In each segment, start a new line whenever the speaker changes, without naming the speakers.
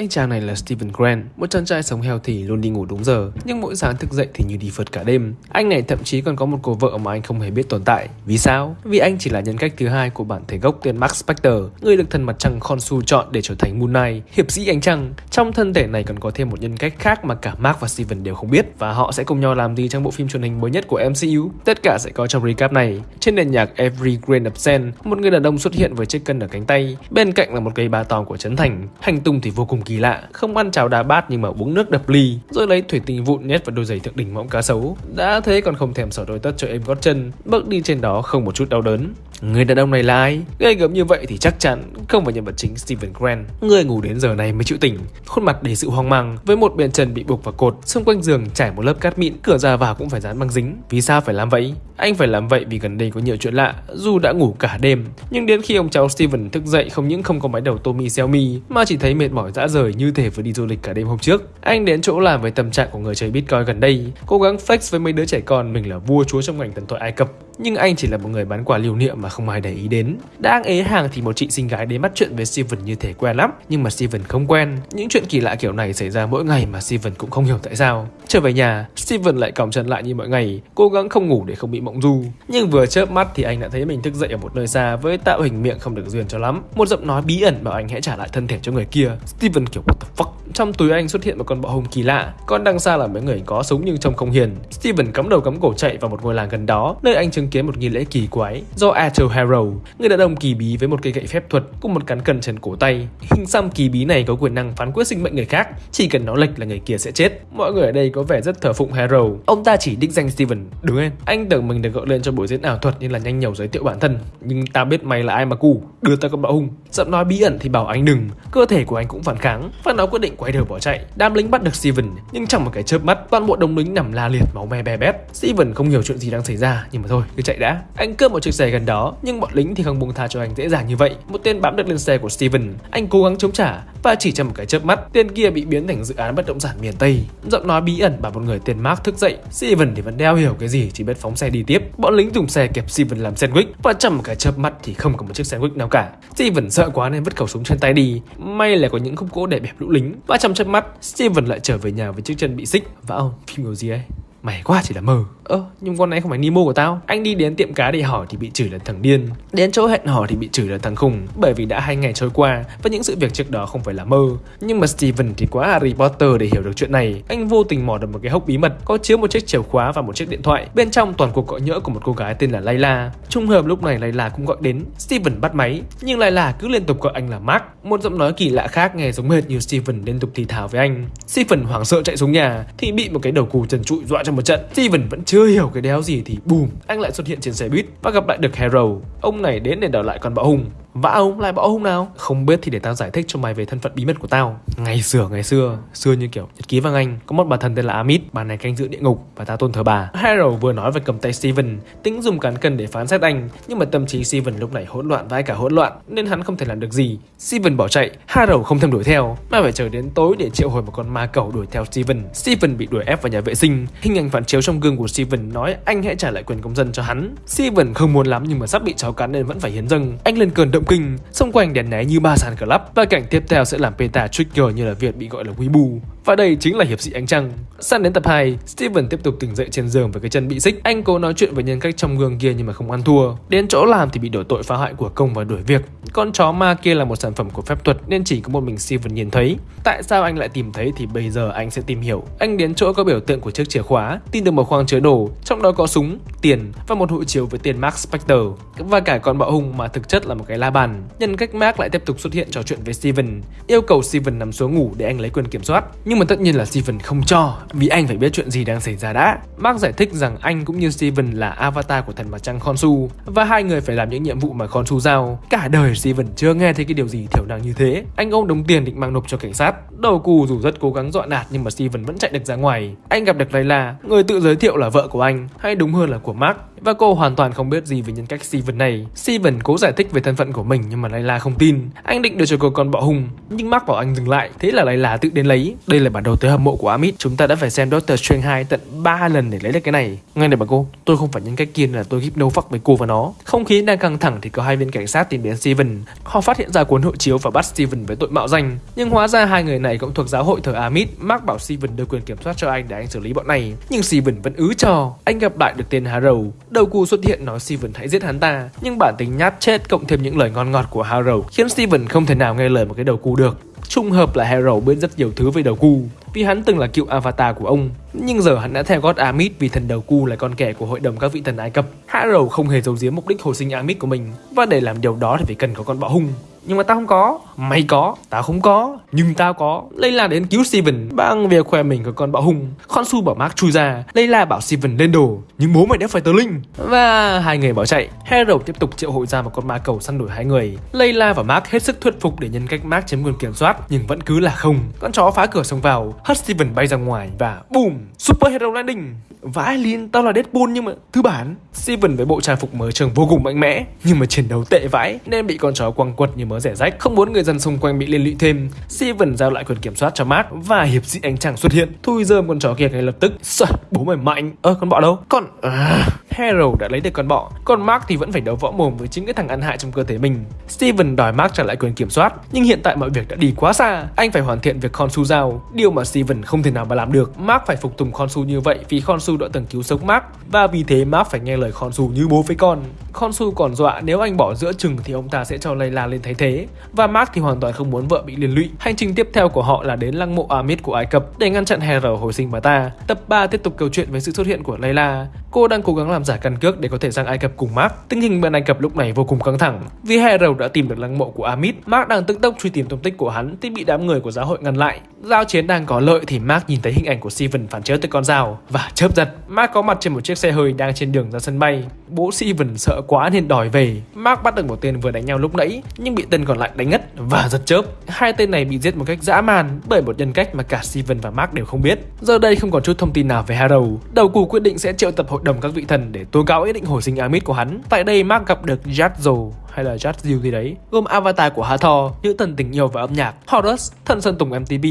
Anh chàng này là Steven Grant, một chàng trai sống heo thì luôn đi ngủ đúng giờ, nhưng mỗi sáng thức dậy thì như đi phượt cả đêm. Anh này thậm chí còn có một cô vợ mà anh không hề biết tồn tại. Vì sao? Vì anh chỉ là nhân cách thứ hai của bản thể gốc tên Max Spector, người được thần mặt trăng Khonsu chọn để trở thành Moon Knight, hiệp sĩ ánh trăng. Trong thân thể này còn có thêm một nhân cách khác mà cả Mark và Steven đều không biết và họ sẽ cùng nhau làm gì trong bộ phim truyền hình mới nhất của MCU. Tất cả sẽ có trong recap này. Trên nền nhạc Every Grain of Sand, một người đàn ông xuất hiện với chiếc cân ở cánh tay, bên cạnh là một cây ba tòng của Trấn Thành. Hành tung thì vô cùng kỳ lạ, không ăn cháo đá bát nhưng mà uống nước đập ly, rồi lấy thủy tinh vụn nhét vào đôi giày thượng đỉnh mõm cá sấu. Đã thế còn không thèm sở đôi tất cho em gót chân, bước đi trên đó không một chút đau đớn. Người đàn ông này là ai? Gây gớm như vậy thì chắc chắn không phải nhân vật chính Steven Grant. Người ngủ đến giờ này mới chịu tỉnh, khuôn mặt đầy sự hoang mang, với một bên chân bị buộc vào cột, xung quanh giường trải một lớp cát mịn, cửa ra vào cũng phải dán băng dính. Vì sao phải làm vậy? Anh phải làm vậy vì gần đây có nhiều chuyện lạ, dù đã ngủ cả đêm. Nhưng đến khi ông cháu Steven thức dậy không những không có máy đầu Tommy Xiaomi mà chỉ thấy mệt mỏi dã rời như thể vừa đi du lịch cả đêm hôm trước. Anh đến chỗ làm với tâm trạng của người chơi Bitcoin gần đây, cố gắng flex với mấy đứa trẻ con mình là vua chúa trong ngành thần thoại Ai Cập. Nhưng anh chỉ là một người bán quà lưu niệm mà không ai để ý đến. Đang ế hàng thì một chị xinh gái đến bắt chuyện với Steven như thể quen lắm, nhưng mà Steven không quen. Những chuyện kỳ lạ kiểu này xảy ra mỗi ngày mà Steven cũng không hiểu tại sao. Trở về nhà, Steven lại còng chân lại như mọi ngày, cố gắng không ngủ để không bị mộng du. Nhưng vừa chớp mắt thì anh đã thấy mình thức dậy ở một nơi xa với tạo hình miệng không được duyên cho lắm. Một giọng nói bí ẩn bảo anh hãy trả lại thân thể cho người kia. Steven kiểu what the fuck. Trong túi anh xuất hiện một con bọ hùng kỳ lạ, con đang xa là mấy người có súng nhưng trông không hiền. Steven cắm đầu cắm cổ chạy vào một ngôi làng gần đó, nơi anh chứng kiến một nghi lễ kỳ quái do Arthur Harrow, người đàn ông kỳ bí với một cây gậy phép thuật cùng một cán cân trên cổ tay. Hình xăm kỳ bí này có quyền năng phán quyết sinh mệnh người khác, chỉ cần nó lệch là người kia sẽ chết. Mọi người ở đây có vẻ rất thờ phụng Harrow. Ông ta chỉ đích danh Steven, đứng lên. Anh tưởng mình được gọi lên cho buổi diễn ảo thuật nên là nhanh nhẩu giới thiệu bản thân, nhưng ta biết mày là ai mà cù, đưa ta con bọ hung. Giọng nói bí ẩn thì bảo anh đừng, cơ thể của anh cũng phản kháng và nó quyết định quay đầu bỏ chạy. Đám lính bắt được Steven, nhưng trong một cái chớp mắt, toàn bộ đồng lính nằm la liệt máu me be bét. Steven không hiểu chuyện gì đang xảy ra, nhưng mà thôi, cứ chạy đã. Anh cướp một chiếc xe gần đó, nhưng bọn lính thì không buông tha cho anh dễ dàng như vậy. Một tên bám được lên xe của Steven, anh cố gắng chống trả và chỉ trong một cái chớp mắt, tên kia bị biến thành dự án bất động sản miền Tây. Giọng nói bí ẩn bảo một người tên Mark thức dậy, Steven thì vẫn đeo hiểu cái gì, chỉ biết phóng xe đi tiếp. Bọn lính dùng xe kẹp Steven làm sandwich và trong một cái chớp mắt thì không có một chiếc sandwich nào cả. Steven sợ quá nên vứt khẩu súng trên tay đi. May là có những khúc gỗ để bẹp lũ lính. Và trong chớp mắt, Steven lại trở về nhà với chiếc chân bị xích. Và ông, phim kiểu gì ấy? Mày quá chỉ là mơ. Ơ nhưng con này không phải Nemo của tao. Anh đi đến tiệm cá để hỏi thì bị chửi là thằng điên. Đến chỗ hẹn hò thì bị chửi là thằng khùng. Bởi vì đã hai ngày trôi qua Và những sự việc trước đó không phải là mơ. Nhưng mà Steven thì quá Harry Potter để hiểu được chuyện này. Anh vô tình mò được một cái hốc bí mật Có chứa một chiếc chìa khóa và một chiếc điện thoại. Bên trong toàn cuộc gọi nhỡ của một cô gái tên là Layla Trung hợp lúc này Layla cũng gọi đến. Steven bắt máy Nhưng Layla cứ liên tục gọi anh là Mark. Một giọng nói kỳ lạ khác nghe giống hệt như Steven liên tục thì thào với anh. Steven hoảng sợ chạy xuống nhà Thì bị một cái đầu cù trần trụi dọa trong một trận Steven vẫn chưa hiểu cái đéo gì thì bùm, anh lại xuất hiện trên xe buýt và gặp lại được Harold. ông này đến để đòi lại con bạo hùng và ông lại bọ hung nào? Không biết thì để tao giải thích cho mày về thân phận bí mật của tao. Ngày xưa ngày xưa xưa như kiểu nhật ký vang anh có một bà thần tên là Amit. Bà này canh giữ địa ngục và ta tôn thờ bà. Harrow vừa nói về cầm tay Steven tính dùng cán cân để phán xét anh nhưng mà tâm trí Steven lúc này hỗn loạn vai cả hỗn loạn nên hắn không thể làm được gì. Steven bỏ chạy Harrow không thèm đuổi theo. Mà phải chờ đến tối để triệu hồi một con ma cầu đuổi theo Steven. Steven bị đuổi ép vào nhà vệ sinh. Hình ảnh phản chiếu trong gương của Steven nói anh hãy trả lại quyền công dân cho hắn. Steven không muốn lắm nhưng mà sắp bị cháu cắn nên vẫn phải hiến dâng. Anh lên cơn động kinh. Xung quanh đèn né như ba sàn club, và cảnh tiếp theo sẽ làm Peta trigger như là việc bị gọi là Weibo và đây chính là hiệp sĩ ánh trăng. Sang đến tập 2 Steven tiếp tục tỉnh dậy trên giường với cái chân bị xích. Anh cố nói chuyện với nhân cách trong gương kia nhưng mà không ăn thua. Đến chỗ làm thì bị đổ tội phá hoại của công và đuổi việc. Con chó ma kia là một sản phẩm của phép thuật nên chỉ có một mình Steven nhìn thấy. Tại sao anh lại tìm thấy thì bây giờ anh sẽ tìm hiểu. Anh đến chỗ có biểu tượng của chiếc chìa khóa tìm được một khoang chứa đồ, trong đó có súng, tiền và một hộ chiếu với tiền Mark Spector. Và cả con bạo hùng mà thực chất là một cái la bàn. Nhân cách Mark lại tiếp tục xuất hiện trò chuyện với Steven, yêu cầu Steven nằm xuống ngủ để anh lấy quyền kiểm soát. Nhưng nhưng mà tất nhiên là Steven không cho, vì anh phải biết chuyện gì đang xảy ra đã. Mark giải thích rằng anh cũng như Steven là avatar của thần mặt trăng Khonsu và hai người phải làm những nhiệm vụ mà Khonsu giao. Cả đời Steven chưa nghe thấy cái điều gì thiểu năng như thế. Anh ông đồng tiền định mang nộp cho cảnh sát. Đầu cù dù rất cố gắng dọa nạt nhưng mà Steven vẫn chạy được ra ngoài. Anh gặp được Layla, người tự giới thiệu là vợ của anh, hay đúng hơn là của Mark và cô hoàn toàn không biết gì về nhân cách Steven này. Steven cố giải thích về thân phận của mình nhưng mà Layla không tin. Anh định đưa cho cô con bọ hùng nhưng Mark bảo anh dừng lại. Thế là Layla tự đến lấy. Đây là bản đồ tới hầm mộ của Amit. Chúng ta đã phải xem Doctor Strange 2 tận 3 lần để lấy được cái này. Ngay này bà cô, tôi không phải nhân cách kia là tôi hypno fuck với cô và nó. Không khí đang căng thẳng thì có hai viên cảnh sát tìm đến Steven. Họ phát hiện ra cuốn hộ chiếu và bắt Steven với tội mạo danh. Nhưng hóa ra hai người này cũng thuộc giáo hội thờ Amit. Mark bảo Steven đưa quyền kiểm soát cho anh để anh xử lý bọn này. Nhưng Steven vẫn ứ cho. Anh gặp lại được tên Harrow. Đầu cù xuất hiện nói Steven hãy giết hắn ta. Nhưng bản tính nhát chết cộng thêm những lời ngon ngọt của Harrow khiến Steven không thể nào nghe lời một cái đầu cù được. Trùng hợp là Harrow biết rất nhiều thứ về đầu cu vì hắn từng là cựu avatar của ông. Nhưng giờ hắn đã theo God Amit vì thần đầu cu là con kẻ của hội đồng các vị thần Ai Cập. Harrow không hề giấu giếm mục đích hồi sinh Amit của mình, và để làm điều đó thì phải cần có con bọ hung. Nhưng mà tao không có. Mày có Tao không có Nhưng tao có. Layla đến cứu Steven. Bằng việc khoe mình có con bạo hung Con su bảo Mark chui ra. Layla bảo Steven lên đồ. Nhưng bố mày đã phải tờ linh. Và hai người bỏ chạy. Hero tiếp tục triệu hồi ra một con ma cầu săn đuổi hai người. Layla và Mark hết sức thuyết phục để nhân cách Mark chiếm quyền kiểm soát Nhưng vẫn cứ là không. Con chó phá cửa xông vào. Hất Steven bay ra ngoài Và boom! Super Hero Landing! Vãi liên tao là Deadpool nhưng mà thứ bản. Steven với bộ trang phục mới trường vô cùng mạnh mẽ Nhưng mà chiến đấu tệ vãi Nên bị con chó quăng quật như mớ rẻ rách Không muốn người dân xung quanh bị liên lụy thêm. Steven giao lại quyền kiểm soát cho Mark Và hiệp sĩ ánh trăng xuất hiện. Thui rơm con chó kia ngay lập tức. Sợ, bố mày mạnh Ơ con bọ đâu? Con à, Peril đã lấy được con bọ. Còn Mark thì vẫn phải đấu võ mồm với chính cái thằng ăn hại trong cơ thể mình. Steven đòi Mark trả lại quyền kiểm soát, Nhưng hiện tại mọi việc đã đi quá xa. Anh phải hoàn thiện việc Khonsu giao, Điều mà Steven không thể nào mà làm được. Mark phải phục tùng Khonsu như vậy Vì Khonsu đã từng cứu sống Mark, Và vì thế Mark phải nghe lời Khonsu như bố với con. Khonsu còn dọa nếu anh bỏ giữa chừng Thì ông ta sẽ cho Layla lên thay thế. Và Mark thì hoàn toàn không muốn vợ bị liên lụy. Hành trình tiếp theo của họ là đến lăng mộ Amit của Ai Cập Để ngăn chặn Hera hồi sinh bà ta. Tập 3 tiếp tục câu chuyện với sự xuất hiện của Layla. Cô đang cố gắng làm giả căn cước để có thể sang Ai Cập cùng Mark. Tình hình bên Ai Cập lúc này vô cùng căng thẳng. Vì Hera đã tìm được lăng mộ của Amit, Mark đang tức tốc truy tìm tung tích của hắn Thì bị đám người của giáo hội ngăn lại. Giao chiến đang có lợi thì Mark nhìn thấy hình ảnh của Steven phản chiếu từ con dao Và chớp giật. Mark có mặt trên một chiếc xe hơi đang trên đường ra sân bay. Bố Steven sợ quá nên đòi về. Mark bắt được một tên vừa đánh nhau lúc nãy, Nhưng bị tên còn lại đánh ngất và giật chớp. Hai tên này bị giết một cách dã man Bởi một nhân cách mà cả Steven và Mark đều không biết. Giờ đây không còn chút thông tin nào về Harrow. Đầu cù quyết định sẽ triệu tập hội đồng các vị thần Để tố cáo ý định hồi sinh Amit của hắn. Tại đây Mark gặp được Jadzio hay là Jadzio gì đấy Gồm avatar của Hathor, nữ thần tình yêu và âm nhạc Horus, thần sơn tùng MTB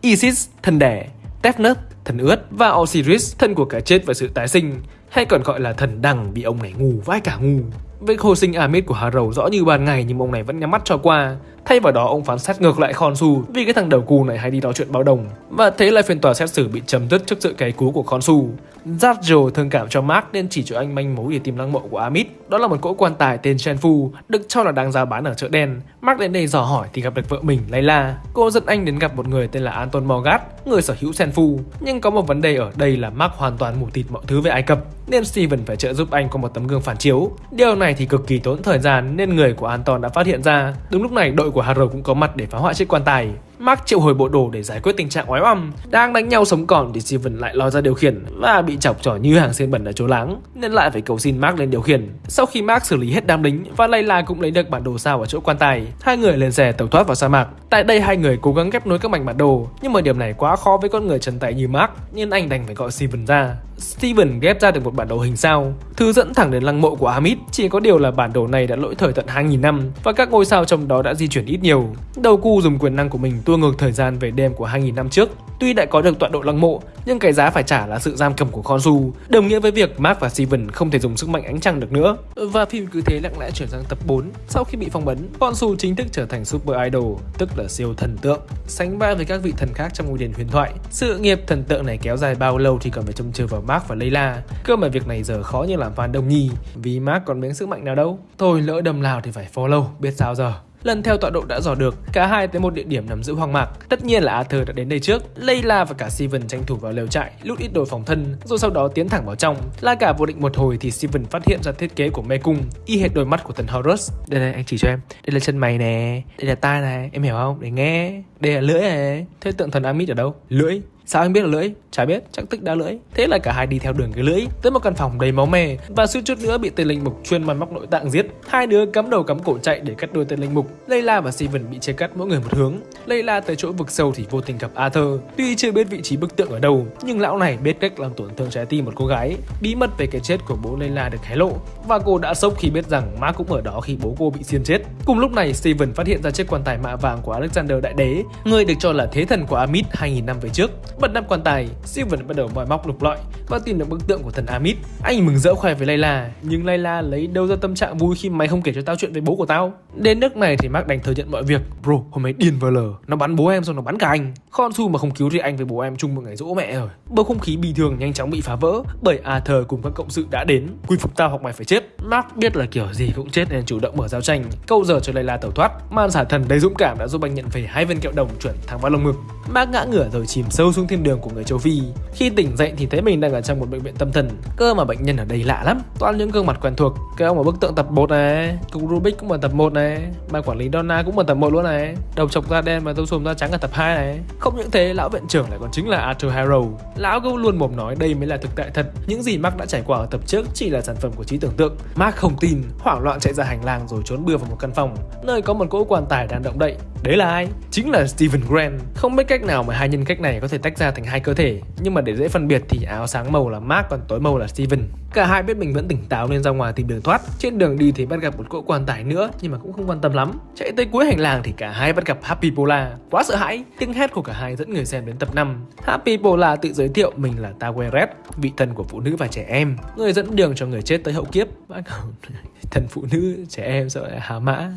Isis, thần đẻ Tefnut, thần ướt và Osiris, thần của cái chết và sự tái sinh hay còn gọi là thần đằng bị ông này ngu vãi cả ngu. Việc hồi sinh Amit của Harrow rõ như ban ngày nhưng ông này vẫn nhắm mắt cho qua. Thay vào đó ông phán xét ngược lại Khonsu vì cái thằng đầu cù này hay đi nói chuyện báo đồng. Và thế là phiên tòa xét xử bị chấm dứt trước sự cay cú của Khonsu Jarjo thương cảm cho Mark nên chỉ cho anh manh mối để tìm lăng mộ của Amit. Đó là một cỗ quan tài tên Shenfu được cho là đang giao bán ở chợ đen. Mark đến đây dò hỏi thì gặp được vợ mình Layla Cô dẫn anh đến gặp một người tên là Anton Morgat, người sở hữu Shenfu Nhưng có một vấn đề ở đây là Mark hoàn toàn mù tịt mọi thứ về Ai Cập Nên Steven phải trợ giúp anh có một tấm gương phản chiếu. Điều này thì cực kỳ tốn thời gian nên người của Anton đã phát hiện ra. Đúng lúc này đội của Harrow cũng có mặt để phá hoại chiếc quan tài. Mark triệu hồi bộ đồ để giải quyết tình trạng oái oăm, Đang đánh nhau sống còn thì Steven lại lòi ra điều khiển Và bị chọc trỏ như hàng xiên bẩn ở chỗ láng, Nên lại phải cầu xin Mark lên điều khiển. Sau khi Mark xử lý hết đám lính Và Layla cũng lấy được bản đồ sao ở chỗ quan tài, Hai người lên xe tàu thoát vào sa mạc. Tại đây hai người cố gắng ghép nối các mảnh bản đồ, Nhưng mà điểm này quá khó với con người chân tay như Mark, Nên anh đành phải gọi Steven ra. Steven ghép ra được một bản đồ hình sao Thứ dẫn thẳng đến lăng mộ của Amit Chỉ có điều là bản đồ này đã lỗi thời tận 2.000 năm Và các ngôi sao trong đó đã di chuyển ít nhiều Đầu cu dùng quyền năng của mình tua ngược thời gian về đêm của 2.000 năm trước Tuy đã có được tọa độ lăng mộ, nhưng cái giá phải trả là sự giam cầm của Khonsu, đồng nghĩa với việc Mark và Steven không thể dùng sức mạnh ánh trăng được nữa. Và phim cứ thế lặng lẽ chuyển sang tập 4. Sau khi bị phong bấn, Khonsu chính thức trở thành super idol, tức là siêu thần tượng, sánh vai với các vị thần khác trong ngôi đền huyền thoại. Sự nghiệp thần tượng này kéo dài bao lâu thì còn phải trông chờ vào Mark Mark và Layla. Cơ mà việc này giờ khó như làm fan đông nhi, vì Mark còn miếng sức mạnh nào đâu. Thôi lỡ đâm lao thì phải follow, biết sao giờ. Lần theo tọa độ đã dò được, cả hai tới một địa điểm nằm giữa hoang mạc. Tất nhiên là Arthur đã đến đây trước. Layla và cả Steven tranh thủ vào lều trại, lút ít đồ phòng thân, rồi sau đó tiến thẳng vào trong. La cả vô định một hồi thì Steven phát hiện ra thiết kế của mê cung, y hệt đôi mắt của thần Horus. Đây này anh chỉ cho em, đây là chân mày nè, đây là tai này, em hiểu không? Để nghe. Đây là lưỡi này. Thế tượng thần Amit ở đâu? Lưỡi. Sao anh biết là lưỡi? Chả biết, chắc tức đã lưỡi. Thế là cả hai đi theo đường cái lưỡi tới một căn phòng đầy máu me và suýt chút nữa bị tên linh mục chuyên măn móc nội tạng giết. Hai đứa cắm đầu cắm cổ chạy để cắt đuôi tên linh mục. Layla và Steven bị chia cắt mỗi người một hướng. Layla tới chỗ vực sâu thì vô tình gặp Arthur. Tuy chưa biết vị trí bức tượng ở đâu, nhưng lão này biết cách làm tổn thương trái tim một cô gái. Bí mật về cái chết của bố Layla được hé lộ và cô đã sốc khi biết rằng má cũng ở đó khi bố cô bị xiên chết. Cùng lúc này, Steven phát hiện ra chiếc quan tài mạ vàng của Alexander Đại Đế, người được cho là thế thần của Amit 2000 năm về trước. Bật nắp quan tài, Steven bắt đầu mọi móc lục lọi và tìm được bức tượng của thần Amit. Anh mừng rỡ khoe với Layla, nhưng Layla lấy đâu ra tâm trạng vui khi mày không kể cho tao chuyện về bố của tao. Đến nước này thì Mark đành thừa nhận mọi việc. Bro, hôm ấy điên vờ lờ, nó bắn bố em xong nó bắn cả anh. Khonsu mà không cứu thì anh với bố em chung một ngày dỗ mẹ rồi. Bầu không khí bình thường nhanh chóng bị phá vỡ bởi Arthur cùng các cộng sự đã đến. Quy phục tao hoặc mày phải chết. Mark biết là kiểu gì cũng chết nên chủ động mở giao tranh, câu giờ cho Layla tẩu thoát. Man xả thần đầy dũng cảm đã giúp anh nhận về hai viên kẹo đồng chuẩn thẳng vào lồng ngực. Mark ngã ngửa rồi chìm sâu xuống thiên đường của người châu Phi. Khi tỉnh dậy thì thấy mình đang ở trong một bệnh viện tâm thần. Cơ mà bệnh nhân ở đây lạ lắm, toàn những gương mặt quen thuộc. Cái ông ở bức tượng tập 1 này, cục Rubik cũng ở tập 1 này, ban quản lý Donna cũng ở tập 1 luôn này, đầu chọc da đen và râu xùm da trắng ở tập 2 này. Không những thế, lão viện trưởng lại còn chính là Arthur Harrow. Lão cứ luôn mồm nói đây mới là thực tại thật. Những gì Mark đã trải qua ở tập trước chỉ là sản phẩm của trí tưởng tượng. Mark không tin, hoảng loạn chạy ra hành lang rồi trốn bừa vào một căn phòng, nơi có một cỗ quan tài đang động đậy. Đấy là ai? Chính là Steven Grant. Không biết cách nào mà hai nhân cách này có thể tách ra thành hai cơ thể, nhưng mà để dễ phân biệt thì áo sáng màu là Mark còn tối màu là Steven. Cả hai biết mình vẫn tỉnh táo nên ra ngoài tìm đường thoát. Trên đường đi thì bắt gặp một cỗ quan tài nữa nhưng mà cũng không quan tâm lắm. Chạy tới cuối hành lang thì cả hai bắt gặp Happy Pola. Quá sợ hãi, tiếng hét của cả hai dẫn người xem đến tập 5. Happy Pola tự giới thiệu mình là Taweret, vị thần của phụ nữ và trẻ em, người dẫn đường cho người chết tới hậu kiếp. Thần phụ nữ, trẻ em sợ lại hà mã.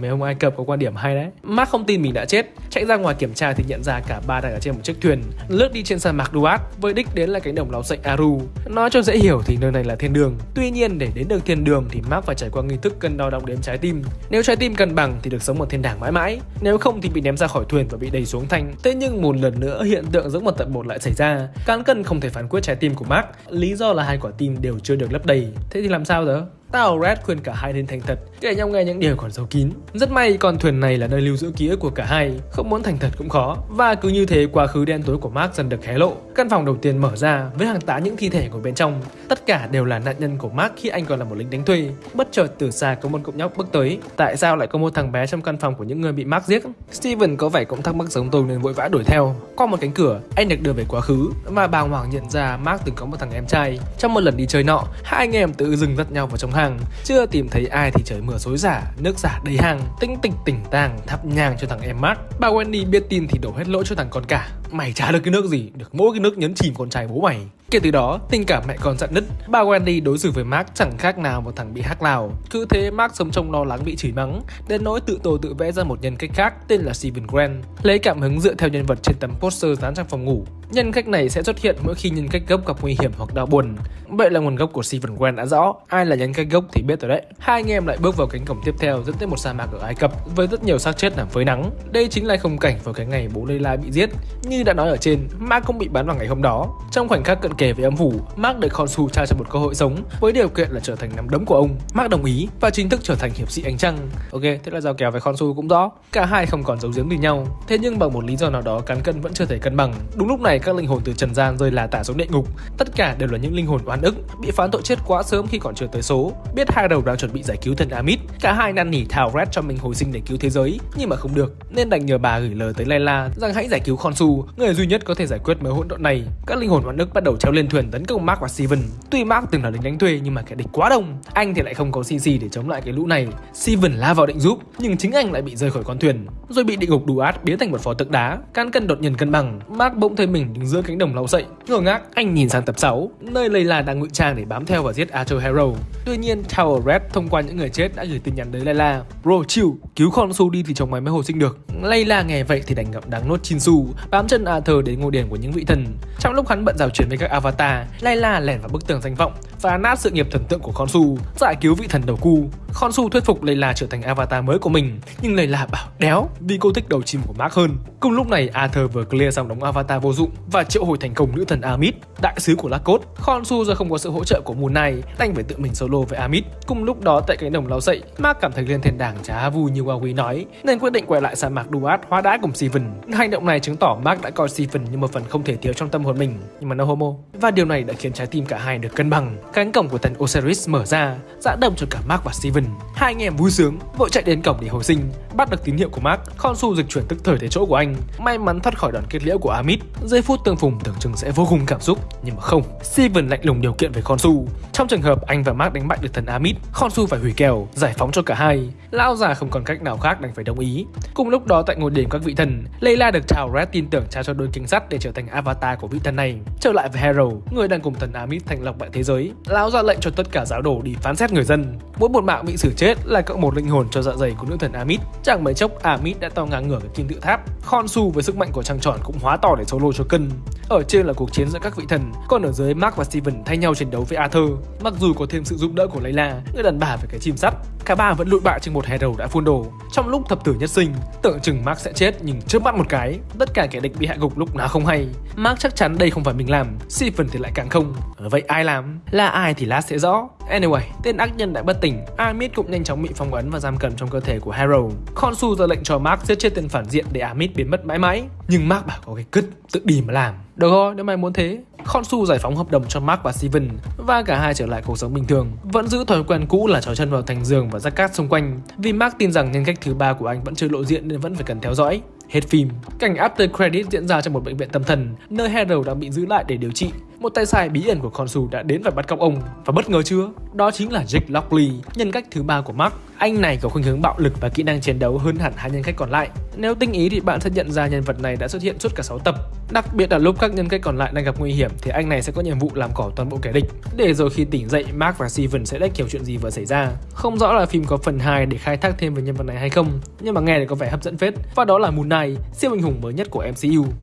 Mấy ông Ai Cập có quan điểm hay đấy. Mark không tin mình đã chết. Chạy ra ngoài kiểm tra thì nhận ra cả ba đang ở trên một chiếc thuyền, Lướt đi trên sa mạc Duat, Với đích đến là cánh đồng lau sậy Aru. Nói cho dễ hiểu thì nơi này là thiên đường. Tuy nhiên, để đến được thiên đường thì Mark phải trải qua nghi thức cân đo đong đếm trái tim. Nếu trái tim cân bằng thì được sống một thiên đàng mãi mãi. Nếu không thì bị ném ra khỏi thuyền và bị đẩy xuống thanh Thế nhưng một lần nữa, hiện tượng giống một tận một lại xảy ra. Cán cân không thể phán quyết trái tim của Mark. Lý do là hai quả tim đều chưa được lấp đầy. Thế thì làm sao giờ? Tao Red khuyên cả hai nên thành thật, kể nhau nghe những điều còn giấu kín. Rất may con thuyền này là nơi lưu giữ ký ức của cả hai, không muốn thành thật cũng khó. Và cứ như thế quá khứ đen tối của Mark dần được hé lộ. Căn phòng đầu tiên mở ra với hàng tá những thi thể của bên trong. Tất cả đều là nạn nhân của Mark khi anh còn là một lính đánh thuê. Bất chợt từ xa có một cậu nhóc bước tới. Tại sao lại có một thằng bé trong căn phòng của những người bị Mark giết? Steven có vẻ cũng thắc mắc giống tôi nên vội vã đuổi theo. Qua một cánh cửa, anh được đưa về quá khứ và bàng hoàng nhận ra Mark từng có một thằng em trai. Trong một lần đi chơi nọ, hai anh em tự dừng dắt nhau vào trong hàng chưa tìm thấy ai thì trời mưa xối xả nước giả đầy hàng tinh tịch tỉnh tàng, thắp nhang cho thằng em Mark. Bà Wendy biết tin thì đổ hết lỗi cho thằng con cả mày trả được cái nước gì được mỗi cái nước nhấn chìm con trai bố mày Kể từ đó, tình cảm mẹ con dặn nứt, bà Wendy đối xử với Mark chẳng khác nào một thằng bị hắc lào. Cứ thế Mark sống trong lo lắng bị chửi mắng, đến nỗi tự tổ tự vẽ ra một nhân cách khác tên là Steven Grant, lấy cảm hứng dựa theo nhân vật trên tấm poster dán trong phòng ngủ. Nhân cách này sẽ xuất hiện mỗi khi nhân cách gốc gặp nguy hiểm hoặc đau buồn. Vậy là nguồn gốc của Steven Grant đã rõ, ai là nhân cách gốc thì biết rồi đấy. Hai anh em lại bước vào cánh cổng tiếp theo dẫn tới một sa mạc ở Ai Cập với rất nhiều xác chết nằm phơi nắng. Đây chính là khung cảnh vào cái ngày bố Layla bị giết. Như như đã nói ở trên, Mark cũng bị bán vào ngày hôm đó. Trong khoảnh khắc cận kề với âm phủ, Mark được Khonsu trao cho một cơ hội sống với điều kiện là trở thành nắm đấm của ông. Mark đồng ý và chính thức trở thành hiệp sĩ ánh trăng. Ok, thế là giao kèo với Khonsu cũng rõ. Cả hai không còn giấu giếm gì nhau. Thế nhưng bằng một lý do nào đó cán cân vẫn chưa thể cân bằng. Đúng lúc này các linh hồn từ trần gian rơi là tả xuống địa ngục. Tất cả đều là những linh hồn oan ức bị phán tội chết quá sớm khi còn chưa tới số. Biết hai đầu đang chuẩn bị giải cứu thần Amit, cả hai năn nỉ thảo Red cho mình hồi sinh để cứu thế giới, nhưng mà không được, nên đành nhờ bà gửi lời tới Layla rằng hãy giải cứu Khonsu, người duy nhất có thể giải quyết mớ hỗn độn này. Các linh hồn oan nước bắt đầu treo lên thuyền tấn công Mark và Steven. Tuy Mark từng là lính đánh thuê nhưng mà kẻ địch quá đông, anh thì lại không có CC để chống lại cái lũ này. Steven la vào định giúp, nhưng chính anh lại bị rơi khỏi con thuyền, rồi bị địa ngục đủ át biến thành một phó tượng đá. Can cân đột nhiên cân bằng, Mark bỗng thấy mình đứng giữa cánh đồng lau sậy. Ngơ ngác, anh nhìn sang tập 6, nơi Layla đang ngụy trang để bám theo và giết Arthur Hero. Tuy nhiên, Tower Red thông qua những người chết đã gửi tin nhắn tới Layla. Bro, chill, cứu con su đi thì chồng mày mới hồi sinh được. Layla nghe vậy thì đành ngậm đắng nốt Chinsu, bám chân Arthur đến ngôi đền của những vị thần. Trong lúc hắn bận rào chuyển với các avatar, Layla lẻn vào bức tường danh vọng phá nát sự nghiệp thần tượng của Khonsu, giải cứu vị thần đầu cu. Khonsu thuyết phục Layla trở thành avatar mới của mình, nhưng Layla bảo đéo vì cô thích đầu chim của Mark hơn. Cùng lúc này Arthur vừa clear xong đống avatar vô dụng và triệu hồi thành công nữ thần Amit, đại sứ của Lakot. Khonsu do không có sự hỗ trợ của Moon Knight, đành phải tự mình solo với Amit. Cùng lúc đó tại cánh đồng lau dậy, Mark cảm thấy lên thiên đàng chả vui như Huawei nói, nên quyết định quay lại sa mạc Duat hóa đá cùng Steven. Hành động này chứng tỏ Mark đã coi Steven như một phần không thể thiếu trong tâm hồn mình, nhưng mà no homo. Và điều này đã khiến trái tim cả hai được cân bằng. Cánh cổng của thần Osiris mở ra, dã đồng cho cả Mark và Steven. Hai anh em vui sướng, vội chạy đến cổng để hồi sinh, bắt được tín hiệu của Mark. Khonsu dịch chuyển tức thời tới chỗ của anh, may mắn thoát khỏi đòn kết liễu của Amit. Giây phút tương phùng tưởng chừng sẽ vô cùng cảm xúc, nhưng mà không. Steven lạnh lùng điều kiện với Khonsu. Trong trường hợp anh và Mark đánh bại được thần Amit, Khonsu phải hủy kèo, giải phóng cho cả hai. Lão già không còn cách nào khác đành phải đồng ý. Cùng lúc đó tại ngôi đền các vị thần, Layla được chào Red tin tưởng trao cho đôi kính sắt để trở thành avatar của vị thần này. Trở lại với Hero, người đang cùng thần Amit thành lọc lại thế giới. Lão ra lệnh cho tất cả giáo đồ đi phán xét người dân. Mỗi một mạng bị xử chết là cộng một linh hồn cho dạ dày của nữ thần Amit. Chẳng mấy chốc Amit đã to ngang ngửa cái kim tự tháp. Khonsu với sức mạnh của trăng tròn cũng hóa to để solo cho cân. Ở trên là cuộc chiến giữa các vị thần, còn ở dưới Mark và Steven thay nhau chiến đấu với Arthur. Mặc dù có thêm sự giúp đỡ của Layla, người đàn bà với cái chim sắt, cả ba vẫn lụi bại trên một hè đầu đã phun đồ. Trong lúc thập tử nhất sinh, tưởng chừng Mark sẽ chết nhưng trước mắt một cái, tất cả kẻ địch bị hạ gục lúc nào không hay. Mark chắc chắn đây không phải mình làm, Steven thì lại càng không. Ờ, vậy ai làm? Là ai thì lát sẽ rõ. Anyway, tên ác nhân đã bất tỉnh, Amit cũng nhanh chóng bị phong ấn và giam cầm trong cơ thể của Harold. Khonsu ra lệnh cho Mark giết chết tên phản diện để Amit biến mất mãi mãi. Nhưng Mark bảo có cái cứt, tự đi mà làm. Được rồi, nếu mày muốn thế. Khonsu giải phóng hợp đồng cho Mark và Steven và cả hai trở lại cuộc sống bình thường. Vẫn giữ thói quen cũ là trói chân vào thành giường và rắc cát xung quanh. Vì Mark tin rằng nhân cách thứ ba của anh vẫn chưa lộ diện nên vẫn phải cần theo dõi. Hết phim, cảnh after credit diễn ra trong một bệnh viện tâm thần, nơi Harold đang bị giữ lại để điều trị. Một tay sai bí ẩn của Khonsu đã đến và bắt cóc ông. Và bất ngờ chưa? Đó chính là Jake Lockley, nhân cách thứ ba của Mark. Anh này có khuynh hướng bạo lực và kỹ năng chiến đấu hơn hẳn hai nhân cách còn lại. Nếu tinh ý thì bạn sẽ nhận ra nhân vật này đã xuất hiện suốt cả 6 tập. Đặc biệt là lúc các nhân cách còn lại đang gặp nguy hiểm thì anh này sẽ có nhiệm vụ làm cỏ toàn bộ kẻ địch. Để rồi khi tỉnh dậy, Mark và Steven sẽ đách hiểu chuyện gì vừa xảy ra. Không rõ là phim có phần 2 để khai thác thêm về nhân vật này hay không, nhưng mà nghe thì có vẻ hấp dẫn phết. Và đó là Moon Knight, siêu anh hùng mới nhất của MCU.